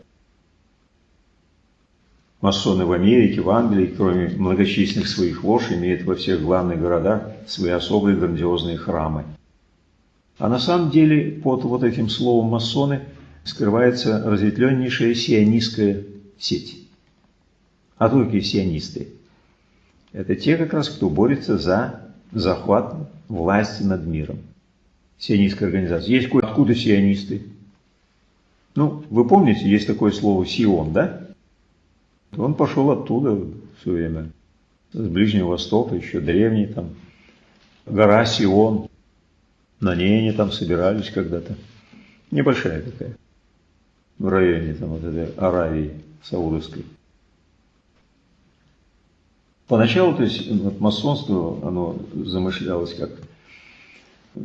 Speaker 1: Масоны в Америке, в Англии, кроме многочисленных своих лож, имеют во всех главных городах свои особые грандиозные храмы. А на самом деле под вот этим словом масоны скрывается разветвленнейшая сионистская сеть. А такие сионисты? Это те как раз, кто борется за захват власти над миром. Сионистская организация. Есть откуда сионисты? Ну, вы помните, есть такое слово «сион», да? Он пошел оттуда все время, с Ближнего Востока, еще древний там, гора Сион. На ней они там собирались когда-то. Небольшая такая, в районе там вот этой Аравии Саудовской. Поначалу, то есть, масонство, оно замышлялось как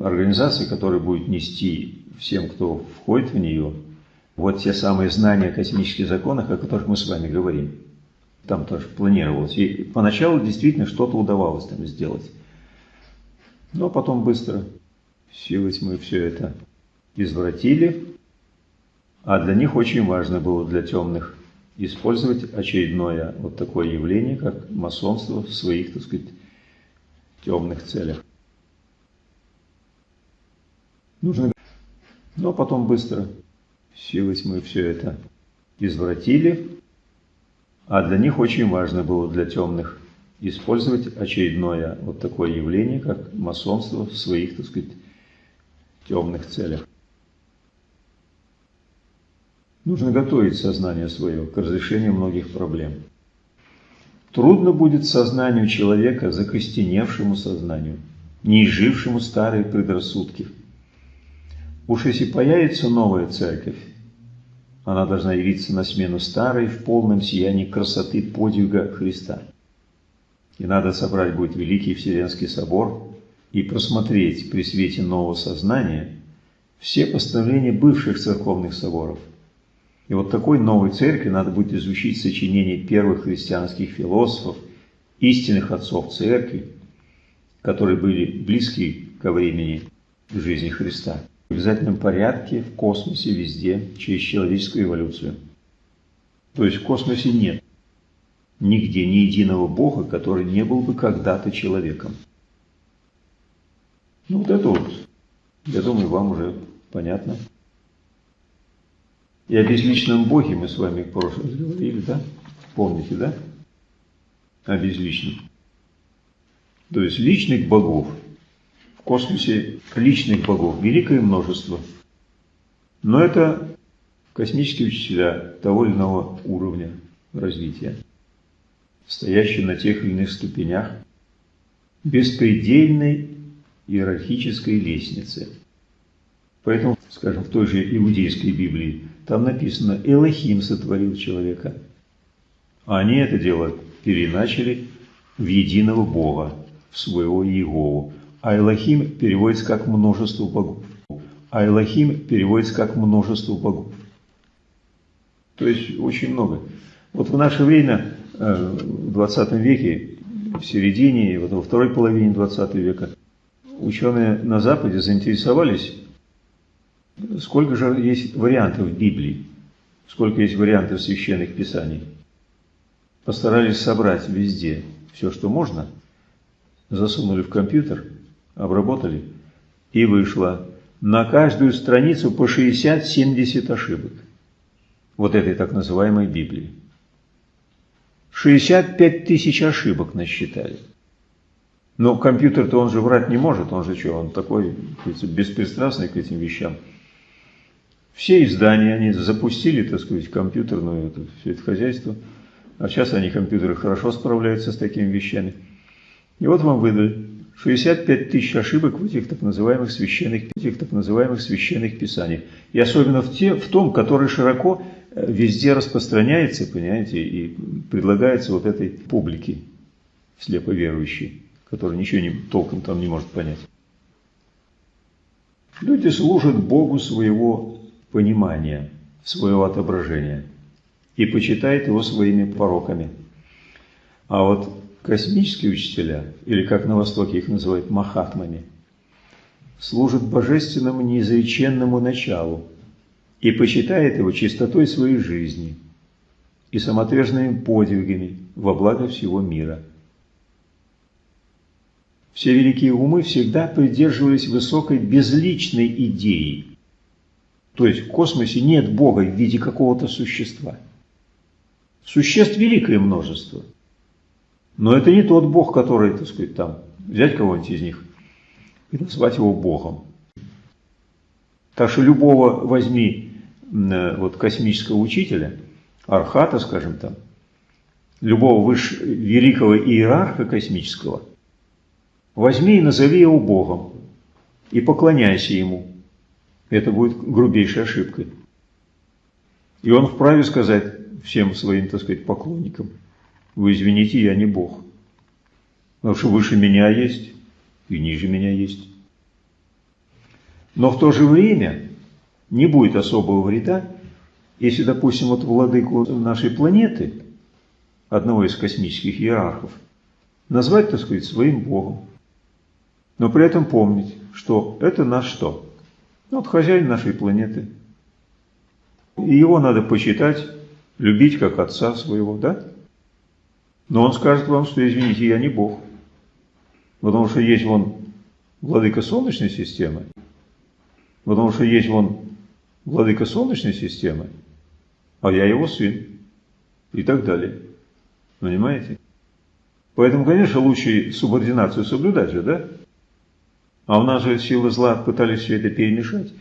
Speaker 1: организация, которая будет нести всем, кто входит в нее, вот те самые знания о космических законах, о которых мы с вами говорим. Там тоже планировалось. И поначалу действительно что-то удавалось там сделать. Но потом быстро силы мы все это извратили. А для них очень важно было, для темных, использовать очередное вот такое явление, как масонство в своих, так сказать, темных целях. Нужно, но потом быстро силой мы все это извратили, а для них очень важно было для темных использовать очередное вот такое явление, как масонство в своих, так сказать, темных целях. Нужно готовить сознание свое к разрешению многих проблем. Трудно будет сознанию человека, закостеневшему сознанию, не изжившему старые предрассудки. Уж если появится новая церковь, она должна явиться на смену старой в полном сиянии красоты подвига Христа. И надо собрать будет Великий Вселенский Собор и просмотреть при свете нового сознания все постановления бывших церковных соборов. И вот такой новой церкви надо будет изучить сочинения первых христианских философов, истинных отцов церкви, которые были близки ко времени жизни Христа. В обязательном порядке, в космосе, везде, через человеческую эволюцию. То есть в космосе нет нигде ни единого Бога, который не был бы когда-то человеком. Ну вот это вот, я думаю, вам уже понятно. И о безличном Боге мы с вами в прошлый раз говорили, да? Помните, да? О безличном. То есть личных богов. Космосе личных богов великое множество. Но это космические учителя того или иного уровня развития, стоящие на тех или иных ступенях беспредельной иерархической лестницы. Поэтому, скажем, в той же иудейской Библии, там написано «Элохим сотворил человека». А они это дело переначали в единого Бога, в своего Иегову. А Элохим переводится как множество богов. А Элохим переводится как множество богов. То есть очень много. Вот в наше время, э, в 20 веке, в середине, вот во второй половине 20 века, ученые на Западе заинтересовались Сколько же есть вариантов Библии? Сколько есть вариантов священных писаний? Постарались собрать везде все, что можно, засунули в компьютер, обработали, и вышло на каждую страницу по 60-70 ошибок вот этой так называемой Библии. 65 тысяч ошибок насчитали. Но компьютер-то он же врать не может, он же что, он такой беспристрастный к этим вещам. Все издания они запустили, так сказать, компьютерную, это, все это хозяйство. А сейчас они, компьютеры, хорошо справляются с такими вещами. И вот вам выдали 65 тысяч ошибок в этих так называемых священных, этих так называемых священных писаниях. И особенно в, те, в том, который широко э, везде распространяется, понимаете, и предлагается вот этой публике слепо верующей, которая ничего не, толком там не может понять. Люди служат Богу своего понимания своего отображения и почитает его своими пороками. А вот космические учителя, или как на Востоке их называют махатмами, служат божественному неизреченному началу и почитает его чистотой своей жизни и самоотверженными подвигами во благо всего мира. Все великие умы всегда придерживались высокой безличной идеи то есть в космосе нет Бога в виде какого-то существа. Существ великое множество. Но это не тот Бог, который, так сказать, там, взять кого-нибудь из них и назвать его Богом. Так что любого возьми э, вот космического учителя, архата, скажем там, любого выше, великого иерарха космического, возьми и назови его Богом и поклоняйся ему. Это будет грубейшей ошибкой. И он вправе сказать всем своим, так сказать, поклонникам, вы извините, я не Бог. Потому что выше меня есть и ниже меня есть. Но в то же время не будет особого вреда, если, допустим, вот владыку нашей планеты, одного из космических иерархов, назвать, так сказать, своим Богом. Но при этом помнить, что это наш что? Ну, вот хозяин нашей планеты. И его надо почитать, любить как отца своего, да? Но он скажет вам, что, извините, я не Бог. Потому что есть вон владыка Солнечной системы, потому что есть вон владыка Солнечной системы, а я его сын и так далее. Понимаете? Поэтому, конечно, лучше субординацию соблюдать же, да? А у нас же силы зла пытались все это перемешать.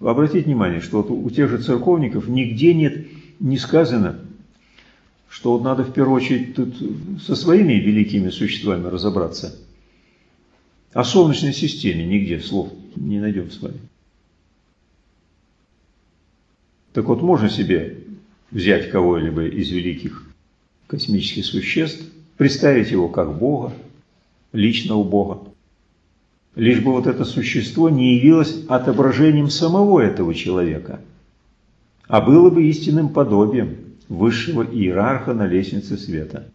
Speaker 1: Обратите внимание, что вот у тех же церковников нигде нет, не сказано, что вот надо в первую очередь тут со своими великими существами разобраться. О Солнечной системе нигде слов не найдем с вами. Так вот, можно себе взять кого-либо из великих космических существ, представить его как Бога, личного Бога, лишь бы вот это существо не явилось отображением самого этого человека, а было бы истинным подобием высшего иерарха на лестнице света.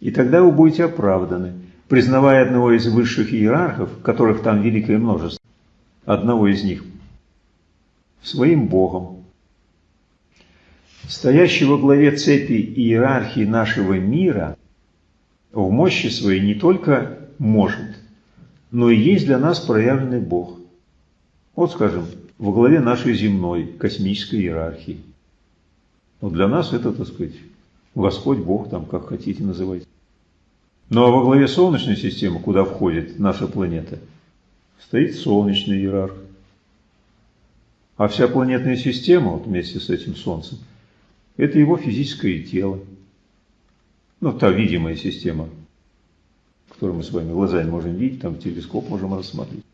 Speaker 1: И тогда вы будете оправданы, признавая одного из высших иерархов, которых там великое множество, одного из них, своим Богом. Стоящий во главе цепи иерархии нашего мира в мощи своей не только может, но и есть для нас проявленный Бог. Вот, скажем, во главе нашей земной космической иерархии. Вот для нас это, так сказать, Господь Бог, там, как хотите называть. Ну а во главе Солнечной системы, куда входит наша планета, стоит Солнечный иерарх. А вся планетная система, вот вместе с этим Солнцем, это его физическое тело. Ну, та видимая система, которую мы с вами глазами можем видеть, там телескоп можем рассмотреть.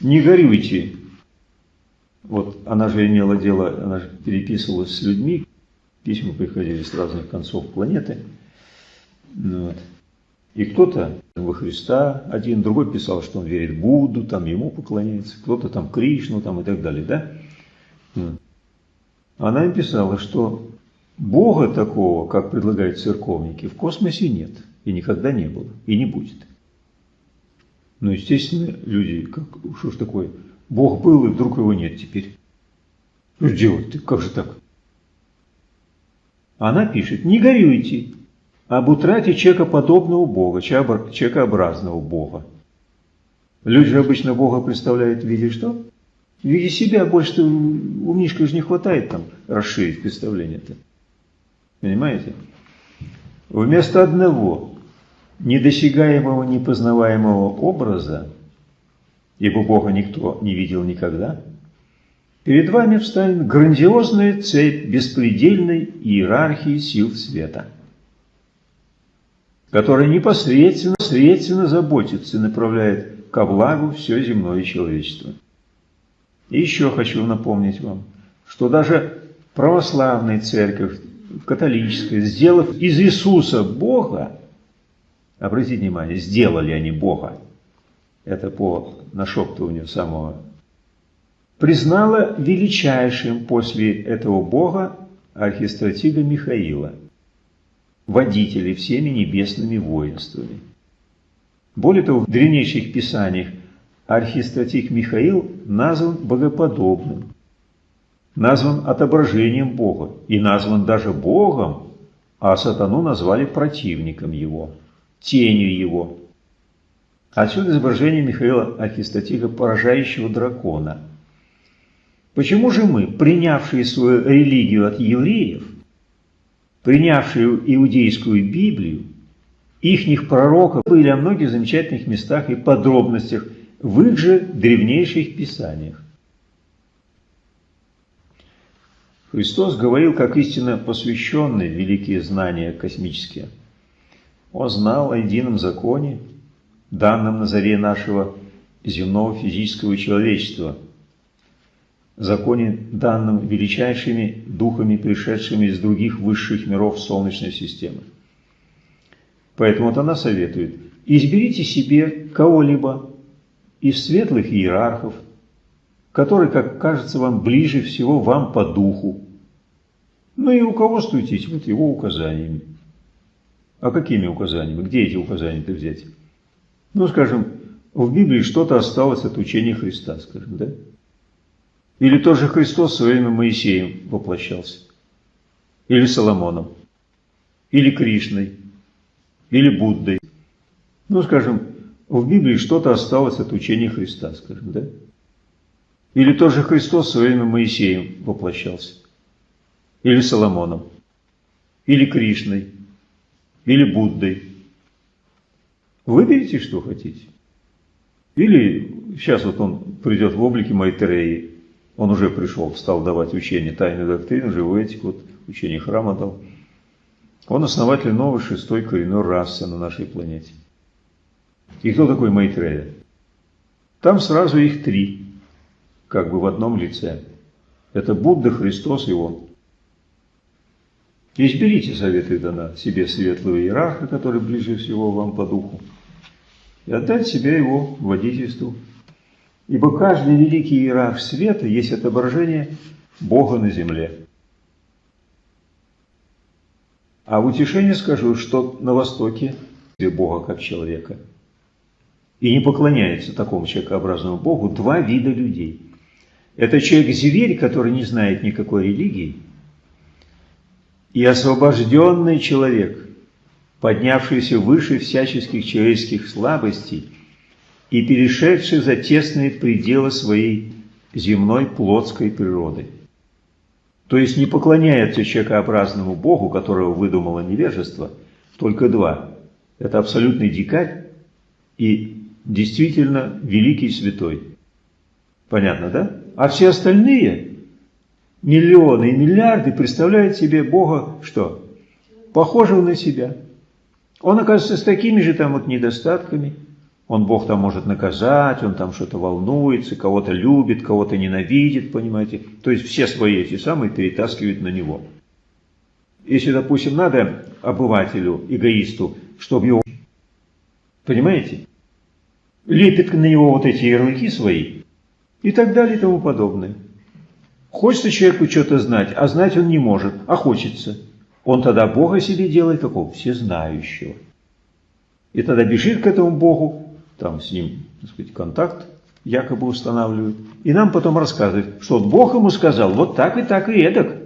Speaker 1: Не горюйте. Вот она же имела дело, она же переписывалась с людьми, письма приходили с разных концов планеты. Ну вот. И кто-то во Христа один, другой писал, что он верит Будду, там ему поклоняется, кто-то там Кришну там и так далее, да? Вот. Она им писала, что Бога такого, как предлагают церковники, в космосе нет, и никогда не было, и не будет. Но, естественно, люди, как, что ж такое, Бог был, и вдруг его нет теперь. Что делать-то, как же так? Она пишет, не горюйте об утрате человекоподобного Бога, человекообразного Бога. Люди же обычно Бога представляют в виде что? В виде себя больше у Мишка же не хватает там расширить представление-то. Понимаете? Вместо одного недосягаемого, непознаваемого образа, ибо Бога никто не видел никогда, перед вами встанет грандиозная цепь беспредельной иерархии сил света, которая непосредственно, непосредственно заботится и направляет ко благу все земное человечество. И еще хочу напомнить вам, что даже православная церковь католическая, сделав из Иисуса Бога, обратите внимание, сделали они Бога, это по нашептыванию самого, признала величайшим после этого Бога архистратига Михаила, водителей всеми небесными воинствами. Более того, в древнейших писаниях архистратик Михаил назван богоподобным, назван отображением Бога и назван даже Богом, а сатану назвали противником его, тенью его. Отсюда изображение Михаила Архистатига, поражающего дракона. Почему же мы, принявшие свою религию от евреев, принявшие иудейскую Библию, ихних пророков были о многих замечательных местах и подробностях в их же древнейших писаниях? Христос говорил, как истинно посвященный великие знания космические. Он знал о едином законе, данном на заре нашего земного физического человечества, законе, данном величайшими духами, пришедшими из других высших миров Солнечной системы. Поэтому вот она советует, изберите себе кого-либо из светлых иерархов, который, как кажется вам, ближе всего вам по духу. Ну и руководствуйтесь вот его указаниями. А какими указаниями? Где эти указания-то взять? Ну, скажем, в Библии что-то осталось от учения Христа, скажем, да? Или тоже Христос в время Моисеем воплощался? Или Соломоном? или Кришной, или Буддой. Ну, скажем, в Библии что-то осталось от учения Христа, скажем, да? Или тот же Христос в время Моисеем воплощался, или Соломоном, или Кришной, или Буддой. Выберите, что хотите. Или сейчас вот он придет в облике Майтреи, он уже пришел, стал давать учение тайной доктрины, живую этику, вот учение храма дал. Он основатель новой шестой коренной расы на нашей планете. И кто такой Майтрея? Там сразу их три, как бы в одном лице. Это Будда, Христос и Он. Изберите советы дана себе светлого иерарха, который ближе всего вам по духу, и отдать себя его водительству. Ибо каждый великий иерарх света есть отображение Бога на земле. А в утешение скажу, что на Востоке Бога как человека. И не поклоняется такому человекообразному Богу два вида людей. Это человек-зверь, который не знает никакой религии, и освобожденный человек, поднявшийся выше всяческих человеческих слабостей и перешедший за тесные пределы своей земной плотской природы. То есть не поклоняется человекообразному Богу, которого выдумало невежество, только два. Это абсолютный дикарь и действительно великий святой. Понятно, да? А все остальные миллионы и миллиарды представляют себе Бога что? Похожего на себя. Он оказывается с такими же там вот недостатками. Он Бог там может наказать, он там что-то волнуется, кого-то любит, кого-то ненавидит, понимаете. То есть все свои эти самые перетаскивают на него. Если, допустим, надо обывателю, эгоисту, чтобы его... Понимаете? Лепит на него вот эти ярлыки свои и так далее и тому подобное. Хочется человеку что-то знать, а знать он не может, а хочется. Он тогда Бога себе делает какого? Всезнающего. И тогда бежит к этому Богу, там с ним, так сказать, контакт якобы устанавливает, и нам потом рассказывает, что вот Бог ему сказал вот так и так и эдак.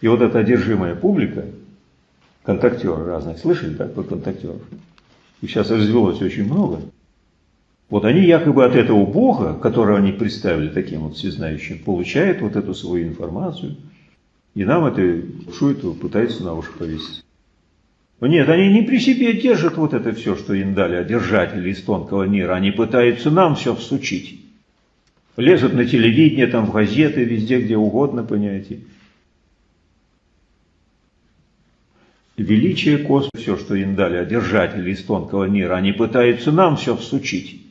Speaker 1: И вот эта одержимая публика, контактеры разные, слышали, да, про контактеров? И сейчас развелось очень много. Вот они якобы от этого Бога, которого они представили таким вот всезнающим, получают вот эту свою информацию, и нам это шуету пытаются на уши повесить. Нет, они не при себе держат вот это все, что им дали одержатели из тонкого мира, они пытаются нам все всучить. Лезут на телевидение, там в газеты, везде, где угодно, понимаете. Величие космоса, все, что им дали одержатели из тонкого мира, они пытаются нам все всучить.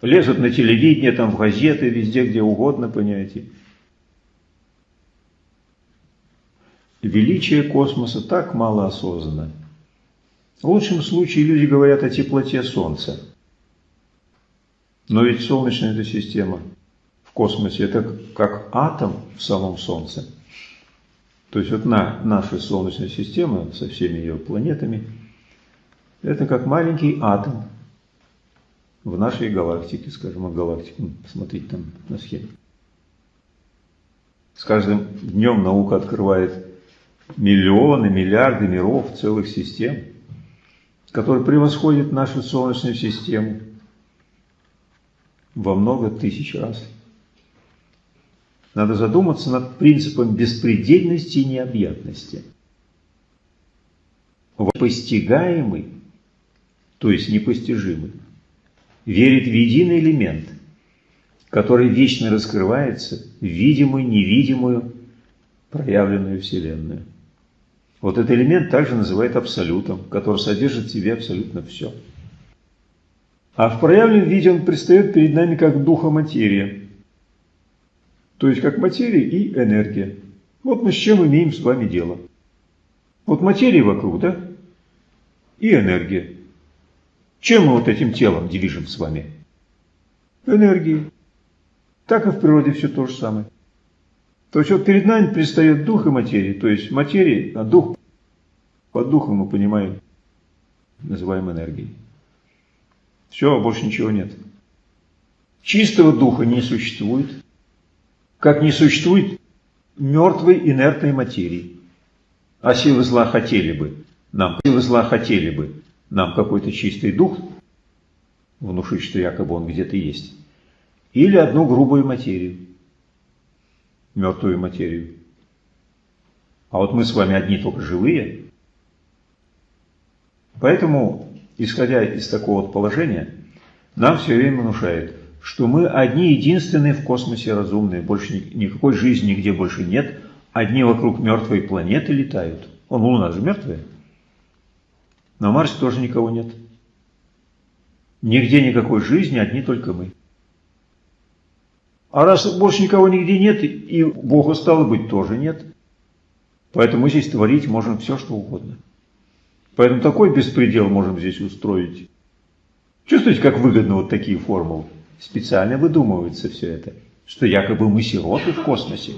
Speaker 1: Лезут на телевидение, там в газеты, везде, где угодно, понимаете. Величие космоса так мало осознанно. В лучшем случае люди говорят о теплоте Солнца. Но ведь Солнечная эта система в космосе – это как атом в самом Солнце. То есть вот на, наша Солнечная система со всеми ее планетами – это как маленький атом в нашей галактике, скажем, о галактике. Ну, посмотрите там на схеме. С каждым днем наука открывает миллионы, миллиарды миров, целых систем, которые превосходят нашу Солнечную систему во много тысяч раз. Надо задуматься над принципом беспредельности и необъятности. Постигаемый, то есть непостижимый, верит в единый элемент, который вечно раскрывается в видимую, невидимую, проявленную Вселенную. Вот этот элемент также называют абсолютом, который содержит в себе абсолютно все. А в проявленном виде он предстает перед нами как духа материя. То есть как материя и энергия. Вот мы с чем имеем с вами дело. Вот материя вокруг, да? И энергия. Чем мы вот этим телом движем с вами? Энергией. Так и в природе все то же самое. То есть вот перед нами предстает дух и материя, то есть материя, а дух, под духом мы понимаем, называем энергией. Все, больше ничего нет. Чистого духа не существует, как не существует мертвой инертной материи. А силы зла хотели бы нам, силы зла хотели бы нам какой-то чистый дух внушить, что якобы он где-то есть, или одну грубую материю, мертвую материю. А вот мы с вами одни только живые. Поэтому, исходя из такого положения, нам все время внушает, что мы одни единственные в космосе разумные, больше никакой жизни нигде больше нет, одни вокруг мертвой планеты летают. Он Луна же мертвая. На Марсе тоже никого нет. Нигде никакой жизни, одни только мы. А раз больше никого нигде нет, и Бога стало быть тоже нет, поэтому здесь творить можем все, что угодно. Поэтому такой беспредел можем здесь устроить. Чувствуете, как выгодно вот такие формулы? Специально выдумывается все это, что якобы мы сироты в космосе.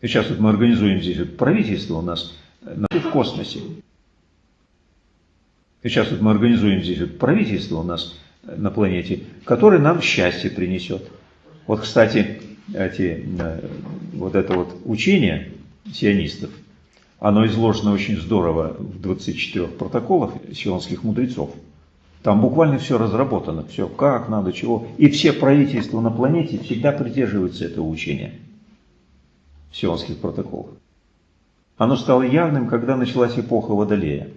Speaker 1: Сейчас вот мы организуем здесь вот правительство у нас в космосе. Сейчас вот мы организуем здесь вот правительство у нас на планете, которое нам счастье принесет. Вот, кстати, эти, э, вот это вот учение сионистов, оно изложено очень здорово в 24 протоколах сионских мудрецов. Там буквально все разработано, все как надо, чего. И все правительства на планете всегда придерживаются этого учения сионских протоколов. Оно стало явным, когда началась эпоха Водолея.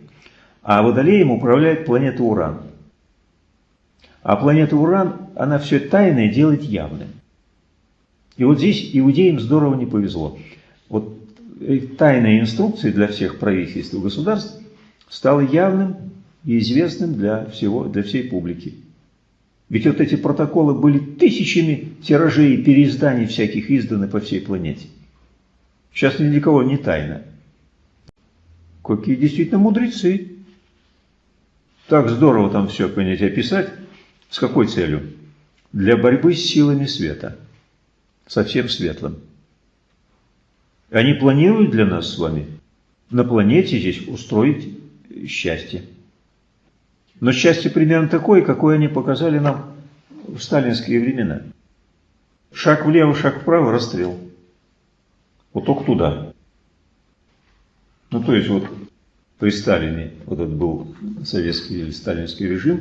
Speaker 1: А Водолеем управляет планета Уран. А планета Уран, она все тайное делает явным. И вот здесь иудеям здорово не повезло. Вот тайная инструкция для всех правительств и государств стала явным и известным для, всего, для всей публики. Ведь вот эти протоколы были тысячами тиражей и переизданий всяких изданы по всей планете. Сейчас ни для кого не тайна. Какие действительно мудрецы. Так здорово там все, понимаете, описать. С какой целью? Для борьбы с силами света. Совсем светлым. Они планируют для нас с вами на планете здесь устроить счастье. Но счастье примерно такое, какое они показали нам в сталинские времена. Шаг влево, шаг вправо, расстрел. Только туда. Ну, то есть вот при Сталине, вот этот был советский или сталинский режим,